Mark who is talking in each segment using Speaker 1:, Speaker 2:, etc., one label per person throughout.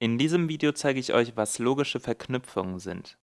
Speaker 1: In diesem Video zeige ich euch, was logische Verknüpfungen sind.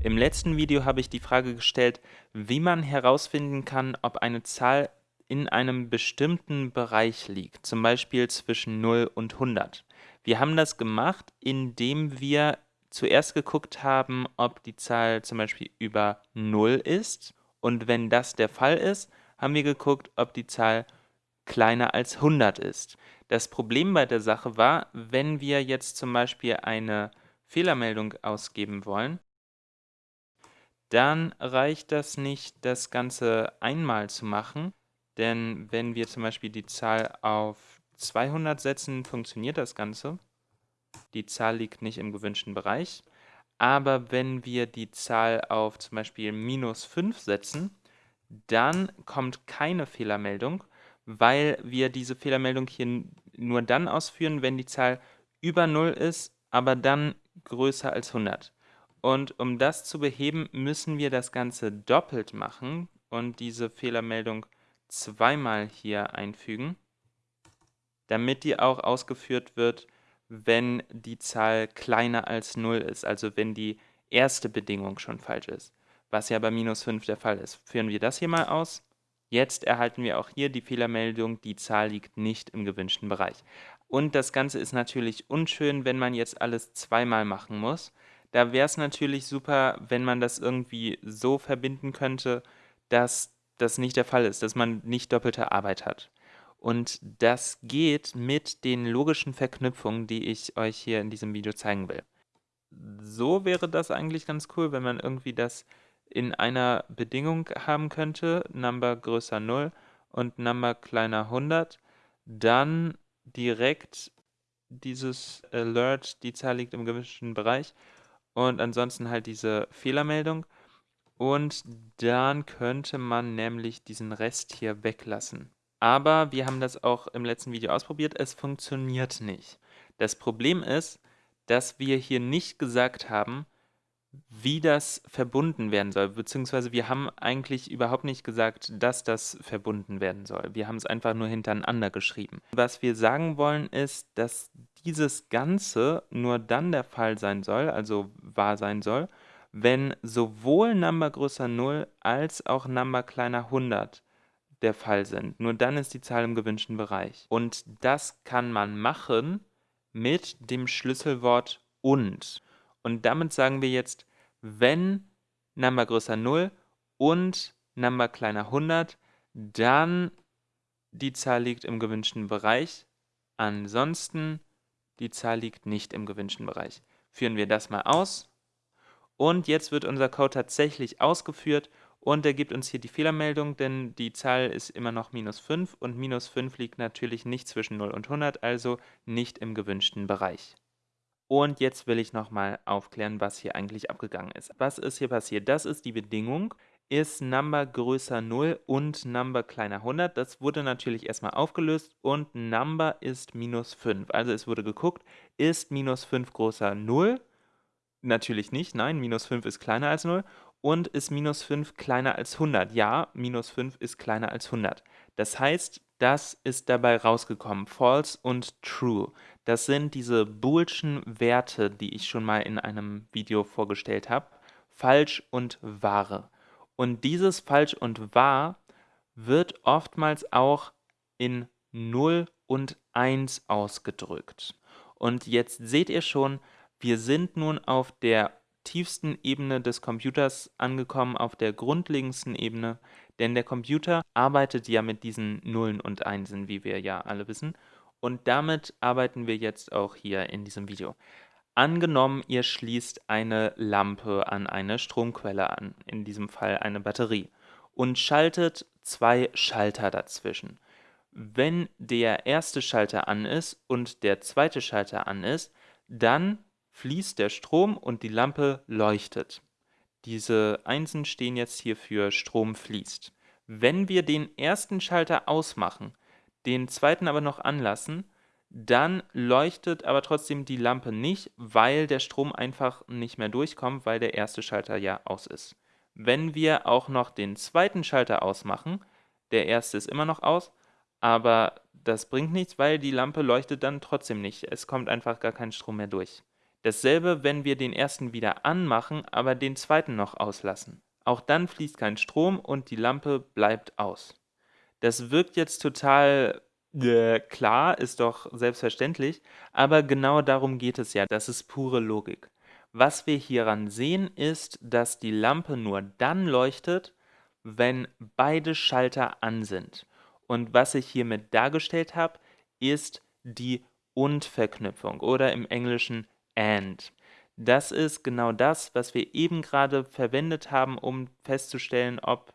Speaker 1: Im letzten Video habe ich die Frage gestellt, wie man herausfinden kann, ob eine Zahl in einem bestimmten Bereich liegt, zum Beispiel zwischen 0 und 100. Wir haben das gemacht, indem wir zuerst geguckt haben, ob die Zahl zum Beispiel über 0 ist und wenn das der Fall ist, haben wir geguckt, ob die Zahl kleiner als 100 ist. Das Problem bei der Sache war, wenn wir jetzt zum Beispiel eine Fehlermeldung ausgeben wollen, dann reicht das nicht, das Ganze einmal zu machen, denn wenn wir zum Beispiel die Zahl auf 200 setzen, funktioniert das Ganze. Die Zahl liegt nicht im gewünschten Bereich. Aber wenn wir die Zahl auf zum Beispiel minus 5 setzen, dann kommt keine Fehlermeldung, weil wir diese Fehlermeldung hier nur dann ausführen, wenn die Zahl über 0 ist, aber dann größer als 100. Und um das zu beheben, müssen wir das Ganze doppelt machen und diese Fehlermeldung zweimal hier einfügen, damit die auch ausgeführt wird, wenn die Zahl kleiner als 0 ist, also wenn die erste Bedingung schon falsch ist, was ja bei minus 5 der Fall ist. Führen wir das hier mal aus. Jetzt erhalten wir auch hier die Fehlermeldung, die Zahl liegt nicht im gewünschten Bereich. Und das Ganze ist natürlich unschön, wenn man jetzt alles zweimal machen muss. Da wäre es natürlich super, wenn man das irgendwie so verbinden könnte, dass das nicht der Fall ist, dass man nicht doppelte Arbeit hat. Und das geht mit den logischen Verknüpfungen, die ich euch hier in diesem Video zeigen will. So wäre das eigentlich ganz cool, wenn man irgendwie das in einer Bedingung haben könnte, Number größer 0 und Number kleiner 100, dann direkt dieses Alert, die Zahl liegt im gewünschten Bereich und ansonsten halt diese Fehlermeldung und dann könnte man nämlich diesen Rest hier weglassen. Aber wir haben das auch im letzten Video ausprobiert, es funktioniert nicht. Das Problem ist, dass wir hier nicht gesagt haben, wie das verbunden werden soll, beziehungsweise wir haben eigentlich überhaupt nicht gesagt, dass das verbunden werden soll. Wir haben es einfach nur hintereinander geschrieben. Was wir sagen wollen ist, dass dieses Ganze nur dann der Fall sein soll, also wahr sein soll, wenn sowohl Number größer 0 als auch Number kleiner 100 der Fall sind. Nur dann ist die Zahl im gewünschten Bereich. Und das kann man machen mit dem Schlüsselwort und. Und damit sagen wir jetzt, wenn Number größer 0 und Number kleiner 100, dann die Zahl liegt im gewünschten Bereich. Ansonsten die Zahl liegt nicht im gewünschten Bereich. Führen wir das mal aus. Und jetzt wird unser Code tatsächlich ausgeführt und er gibt uns hier die Fehlermeldung, denn die Zahl ist immer noch minus 5 und minus 5 liegt natürlich nicht zwischen 0 und 100, also nicht im gewünschten Bereich. Und jetzt will ich nochmal aufklären, was hier eigentlich abgegangen ist. Was ist hier passiert? Das ist die Bedingung. Ist Number größer 0 und Number kleiner 100? Das wurde natürlich erstmal aufgelöst und Number ist minus 5. Also es wurde geguckt, ist minus 5 größer 0? Natürlich nicht, nein, minus 5 ist kleiner als 0. Und ist minus 5 kleiner als 100? Ja, minus 5 ist kleiner als 100. Das heißt, das ist dabei rausgekommen, false und true. Das sind diese boolschen Werte, die ich schon mal in einem Video vorgestellt habe. Falsch und wahre. Und dieses falsch und wahr wird oftmals auch in 0 und 1 ausgedrückt. Und jetzt seht ihr schon, wir sind nun auf der tiefsten Ebene des Computers angekommen, auf der grundlegendsten Ebene, denn der Computer arbeitet ja mit diesen Nullen und Einsen, wie wir ja alle wissen, und damit arbeiten wir jetzt auch hier in diesem Video. Angenommen, ihr schließt eine Lampe an eine Stromquelle an, in diesem Fall eine Batterie, und schaltet zwei Schalter dazwischen. Wenn der erste Schalter an ist und der zweite Schalter an ist, dann fließt der Strom und die Lampe leuchtet. Diese Einsen stehen jetzt hier für Strom fließt. Wenn wir den ersten Schalter ausmachen, den zweiten aber noch anlassen, dann leuchtet aber trotzdem die Lampe nicht, weil der Strom einfach nicht mehr durchkommt, weil der erste Schalter ja aus ist. Wenn wir auch noch den zweiten Schalter ausmachen, der erste ist immer noch aus, aber das bringt nichts, weil die Lampe leuchtet dann trotzdem nicht. Es kommt einfach gar kein Strom mehr durch. Dasselbe, wenn wir den ersten wieder anmachen, aber den zweiten noch auslassen. Auch dann fließt kein Strom und die Lampe bleibt aus. Das wirkt jetzt total äh, klar, ist doch selbstverständlich, aber genau darum geht es ja, das ist pure Logik. Was wir hieran sehen, ist, dass die Lampe nur dann leuchtet, wenn beide Schalter an sind. Und was ich hiermit dargestellt habe, ist die Und-Verknüpfung oder im Englischen AND. Das ist genau das, was wir eben gerade verwendet haben, um festzustellen, ob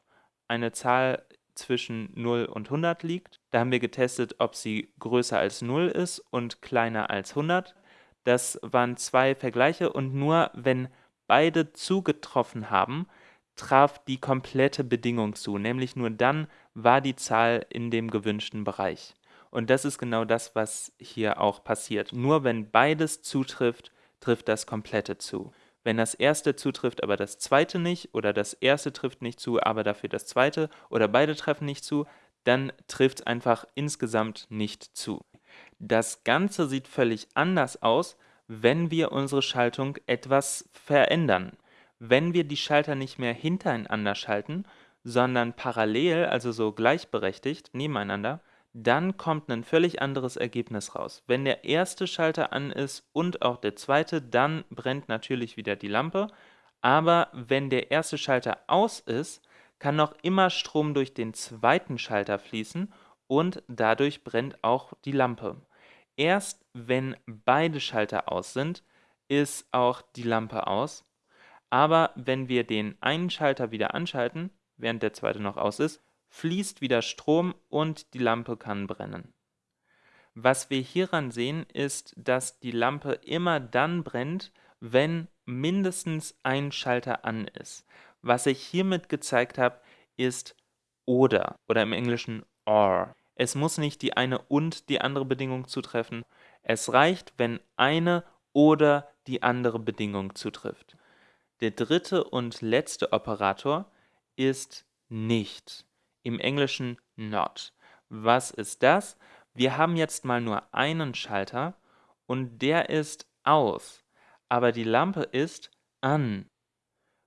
Speaker 1: eine Zahl zwischen 0 und 100 liegt. Da haben wir getestet, ob sie größer als 0 ist und kleiner als 100. Das waren zwei Vergleiche und nur wenn beide zugetroffen haben, traf die komplette Bedingung zu, nämlich nur dann war die Zahl in dem gewünschten Bereich. Und das ist genau das, was hier auch passiert. Nur wenn beides zutrifft, trifft das komplette zu. Wenn das erste zutrifft, aber das zweite nicht, oder das erste trifft nicht zu, aber dafür das zweite, oder beide treffen nicht zu, dann trifft es einfach insgesamt nicht zu. Das Ganze sieht völlig anders aus, wenn wir unsere Schaltung etwas verändern. Wenn wir die Schalter nicht mehr hintereinander schalten, sondern parallel, also so gleichberechtigt nebeneinander, dann kommt ein völlig anderes Ergebnis raus. Wenn der erste Schalter an ist und auch der zweite, dann brennt natürlich wieder die Lampe. Aber wenn der erste Schalter aus ist, kann noch immer Strom durch den zweiten Schalter fließen und dadurch brennt auch die Lampe. Erst wenn beide Schalter aus sind, ist auch die Lampe aus. Aber wenn wir den einen Schalter wieder anschalten, während der zweite noch aus ist, fließt wieder Strom und die Lampe kann brennen. Was wir hieran sehen, ist, dass die Lampe immer dann brennt, wenn mindestens ein Schalter an ist. Was ich hiermit gezeigt habe, ist oder oder im Englischen or. Es muss nicht die eine und die andere Bedingung zutreffen. Es reicht, wenn eine oder die andere Bedingung zutrifft. Der dritte und letzte Operator ist nicht im Englischen not. Was ist das? Wir haben jetzt mal nur einen Schalter und der ist aus, aber die Lampe ist an.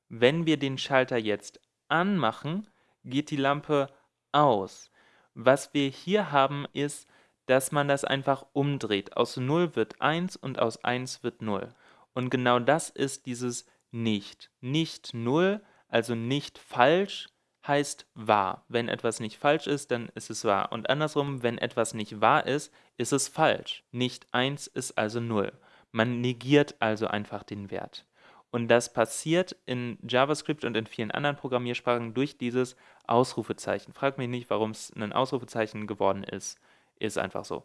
Speaker 1: Wenn wir den Schalter jetzt anmachen, geht die Lampe aus. Was wir hier haben, ist, dass man das einfach umdreht. Aus 0 wird 1 und aus 1 wird 0. Und genau das ist dieses Nicht. Nicht 0, also nicht falsch, heißt wahr. Wenn etwas nicht falsch ist, dann ist es wahr. Und andersrum, wenn etwas nicht wahr ist, ist es falsch. Nicht 1 ist also 0. Man negiert also einfach den Wert. Und das passiert in JavaScript und in vielen anderen Programmiersprachen durch dieses Ausrufezeichen. Frag mich nicht, warum es ein Ausrufezeichen geworden ist. Ist einfach so.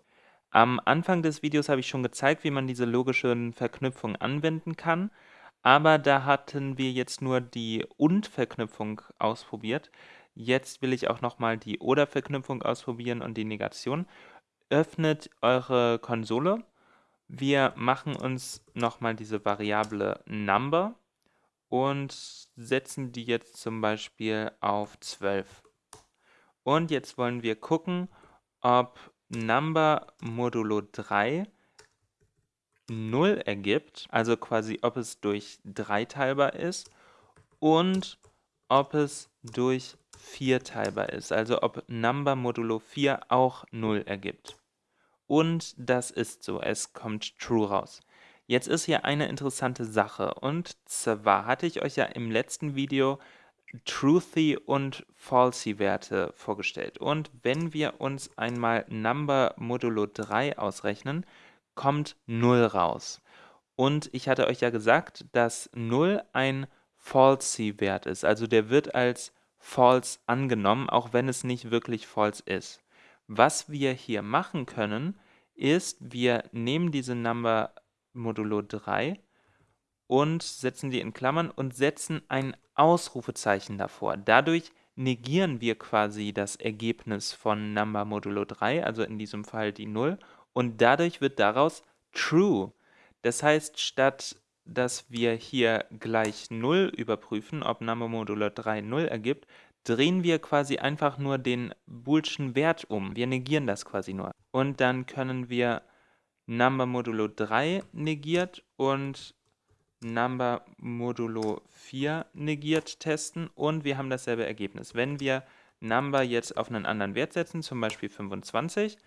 Speaker 1: Am Anfang des Videos habe ich schon gezeigt, wie man diese logischen Verknüpfungen anwenden kann aber da hatten wir jetzt nur die Und-Verknüpfung ausprobiert. Jetzt will ich auch nochmal die Oder-Verknüpfung ausprobieren und die Negation. Öffnet eure Konsole. Wir machen uns nochmal diese Variable Number und setzen die jetzt zum Beispiel auf 12. Und jetzt wollen wir gucken, ob Number modulo 3 0 ergibt, also quasi ob es durch 3 teilbar ist und ob es durch 4 teilbar ist, also ob Number modulo 4 auch 0 ergibt. Und das ist so, es kommt true raus. Jetzt ist hier eine interessante Sache und zwar hatte ich euch ja im letzten Video Truthy und Falsy Werte vorgestellt. Und wenn wir uns einmal Number modulo 3 ausrechnen, kommt 0 raus. Und ich hatte euch ja gesagt, dass 0 ein Falsy-Wert ist. Also der wird als false angenommen, auch wenn es nicht wirklich false ist. Was wir hier machen können, ist, wir nehmen diese Number modulo 3 und setzen die in Klammern und setzen ein Ausrufezeichen davor. Dadurch negieren wir quasi das Ergebnis von Number modulo 3, also in diesem Fall die 0, und dadurch wird daraus true. Das heißt, statt dass wir hier gleich 0 überprüfen, ob Number modulo 3 0 ergibt, drehen wir quasi einfach nur den boolschen Wert um. Wir negieren das quasi nur. Und dann können wir Number modulo 3 negiert und Number modulo 4 negiert testen und wir haben dasselbe Ergebnis. Wenn wir Number jetzt auf einen anderen Wert setzen, zum Beispiel 25,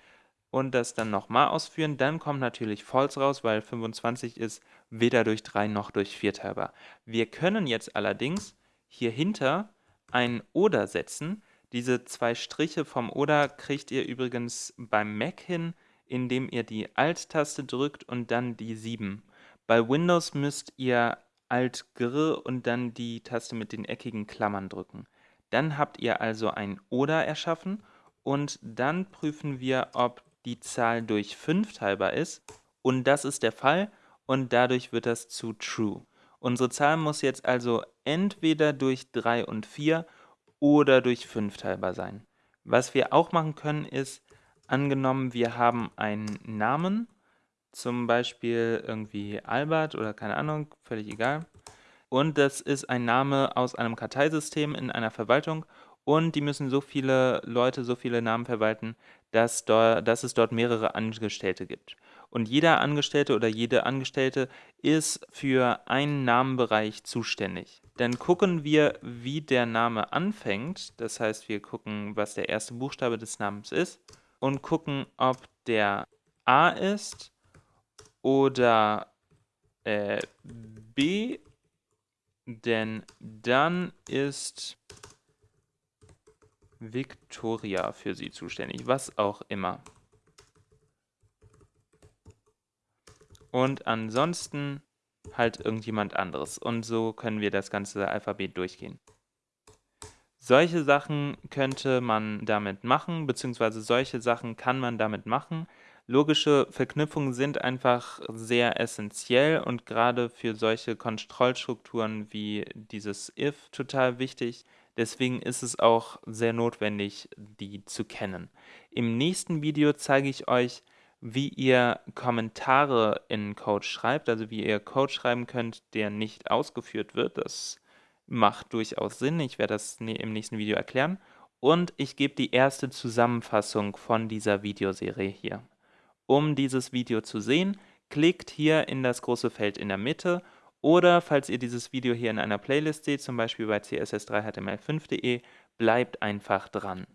Speaker 1: und das dann nochmal ausführen, dann kommt natürlich False raus, weil 25 ist weder durch 3 noch durch 4 teilbar. Wir können jetzt allerdings hier hinter ein Oder setzen. Diese zwei Striche vom Oder kriegt ihr übrigens beim Mac hin, indem ihr die Alt-Taste drückt und dann die 7. Bei Windows müsst ihr Alt-Gr und dann die Taste mit den eckigen Klammern drücken. Dann habt ihr also ein Oder erschaffen und dann prüfen wir, ob die Zahl durch 5 teilbar ist und das ist der Fall und dadurch wird das zu True. Unsere Zahl muss jetzt also entweder durch 3 und 4 oder durch 5 teilbar sein. Was wir auch machen können ist, angenommen wir haben einen Namen, zum Beispiel irgendwie Albert oder keine Ahnung, völlig egal. Und das ist ein Name aus einem Karteisystem in einer Verwaltung und die müssen so viele Leute, so viele Namen verwalten, dass, dort, dass es dort mehrere Angestellte gibt. Und jeder Angestellte oder jede Angestellte ist für einen Namenbereich zuständig. Dann gucken wir, wie der Name anfängt. Das heißt, wir gucken, was der erste Buchstabe des Namens ist und gucken, ob der A ist oder äh, B, denn dann ist Victoria für sie zuständig, was auch immer. Und ansonsten halt irgendjemand anderes. Und so können wir das ganze Alphabet durchgehen. Solche Sachen könnte man damit machen, beziehungsweise solche Sachen kann man damit machen. Logische Verknüpfungen sind einfach sehr essentiell und gerade für solche Kontrollstrukturen wie dieses if total wichtig. Deswegen ist es auch sehr notwendig, die zu kennen. Im nächsten Video zeige ich euch, wie ihr Kommentare in Code schreibt, also wie ihr Code schreiben könnt, der nicht ausgeführt wird. Das macht durchaus Sinn. Ich werde das im nächsten Video erklären. Und ich gebe die erste Zusammenfassung von dieser Videoserie hier. Um dieses Video zu sehen, klickt hier in das große Feld in der Mitte oder falls ihr dieses Video hier in einer Playlist seht, zum Beispiel bei css3html5.de, bleibt einfach dran.